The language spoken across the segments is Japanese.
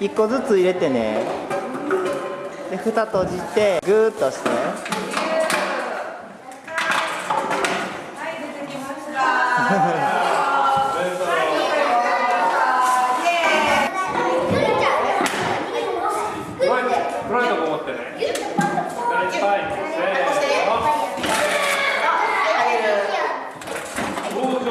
1個ずつ入れてね。で蓋閉じてグーッとして。はい出てきました。黒いとこ持ってね。いっぱい。せーの。どうぞ。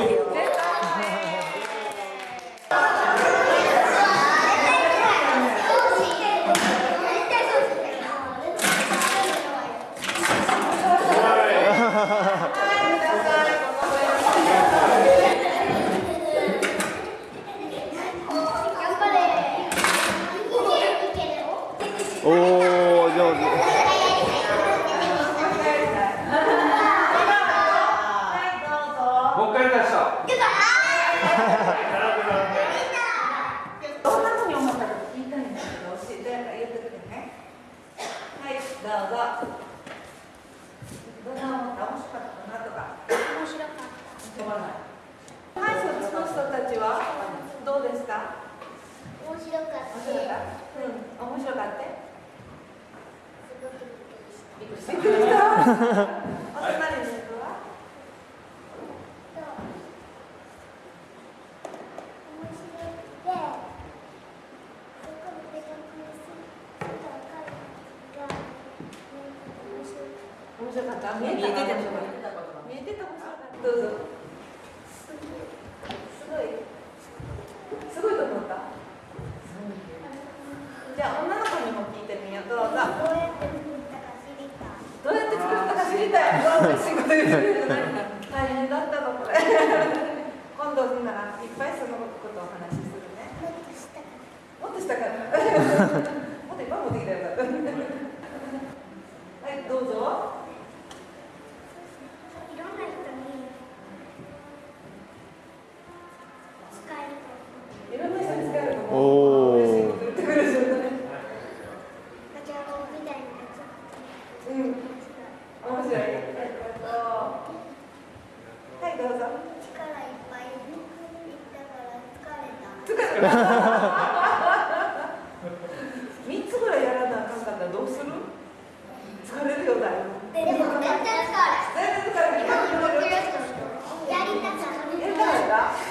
おお上手もう一回出した。どんな風に思ったか聞いたんですけど教えて言ってくれねはいどうぞどんな思った面白かったかなとか面白かった思わないはいそっちの人たちはどうですか面白かった面白かったう。ん面白かったびっくりしたびっくりしたお隣の人は 面白かった？見えてた？面白かった見えてた？面白かった。どうぞすごいすごいと思ったじゃあ女の子にも聞いてみようどうぞどうやって作ったか知りたい。うわ嬉しいこと言ってくれる大変だったのこれ。今度ならいっぱいそのことをお話しするね。もっとしたかった。もっといっぱい持ってきたらよかった。はいどうぞ。面白い。えっぱいいどうぞ。三つぐらいやらなあかんかった。らどうする？疲れるよだいぶ。全然疲れる。やりた。かった？楽